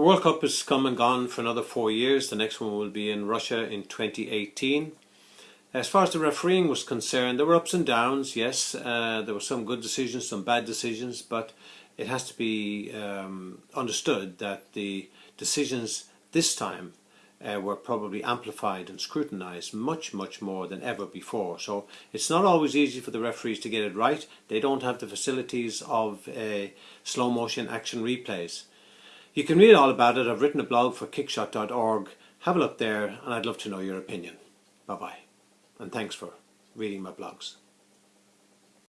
The World Cup has come and gone for another four years. The next one will be in Russia in 2018. As far as the refereeing was concerned, there were ups and downs, yes. Uh, there were some good decisions, some bad decisions, but it has to be um, understood that the decisions this time uh, were probably amplified and scrutinized much, much more than ever before. So it's not always easy for the referees to get it right. They don't have the facilities of uh, slow motion action replays. You can read all about it. I've written a blog for kickshot.org. Have a look there and I'd love to know your opinion. Bye bye and thanks for reading my blogs.